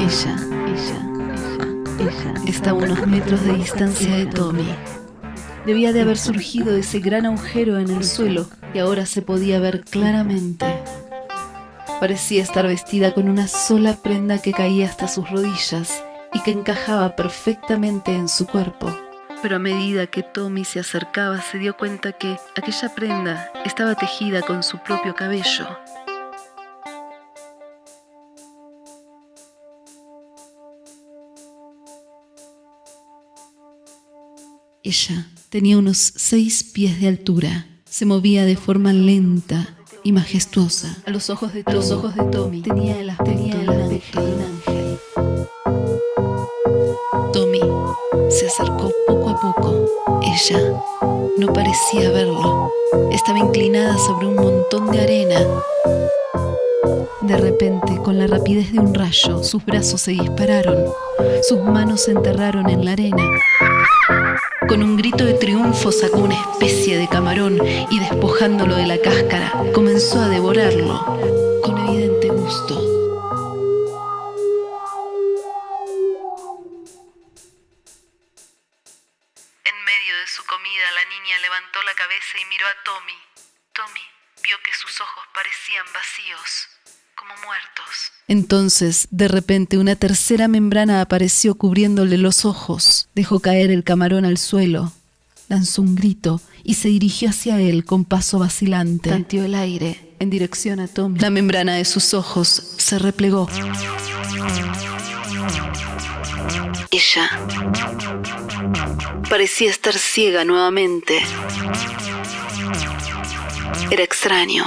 Ella, ella, ella, está a unos metros de distancia de Tommy. Debía de haber surgido ese gran agujero en el suelo que ahora se podía ver claramente. Parecía estar vestida con una sola prenda que caía hasta sus rodillas y que encajaba perfectamente en su cuerpo. Pero a medida que Tommy se acercaba se dio cuenta que aquella prenda estaba tejida con su propio cabello. Ella tenía unos seis pies de altura. Se movía de forma lenta y majestuosa. A los ojos de, Tommy tenía el aspecto, tenía el de un ángel. Se acercó poco a poco. Ella no parecía verlo. Estaba inclinada sobre un montón de arena. De repente, con la rapidez de un rayo, sus brazos se dispararon. Sus manos se enterraron en la arena. Con un grito de triunfo sacó una especie de camarón y despojándolo de la cáscara, comenzó a devorarlo con evidente gusto. De su comida, la niña levantó la cabeza y miró a Tommy. Tommy vio que sus ojos parecían vacíos, como muertos. Entonces, de repente, una tercera membrana apareció cubriéndole los ojos. Dejó caer el camarón al suelo, lanzó un grito y se dirigió hacia él con paso vacilante. Tanteó el aire en dirección a Tommy. La membrana de sus ojos se replegó. Ella parecía estar ciega nuevamente. Era extraño.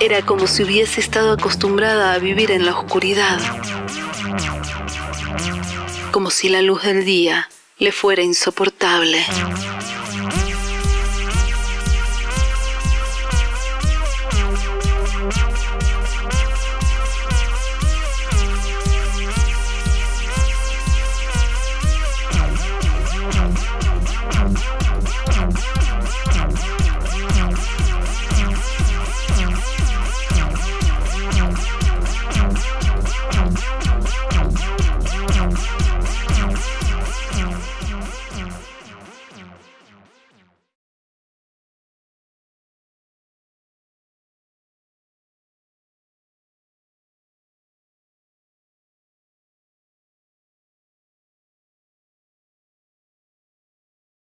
Era como si hubiese estado acostumbrada a vivir en la oscuridad. Como si la luz del día le fuera insoportable.